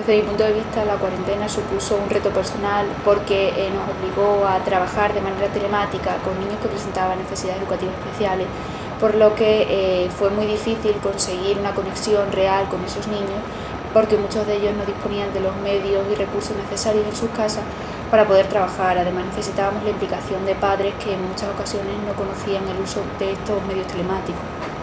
Desde mi punto de vista, la cuarentena supuso un reto personal porque eh, nos obligó a trabajar de manera telemática con niños que presentaban necesidades educativas especiales, por lo que eh, fue muy difícil conseguir una conexión real con esos niños porque muchos de ellos no disponían de los medios y recursos necesarios en sus casas para poder trabajar. Además necesitábamos la implicación de padres que en muchas ocasiones no conocían el uso de estos medios telemáticos.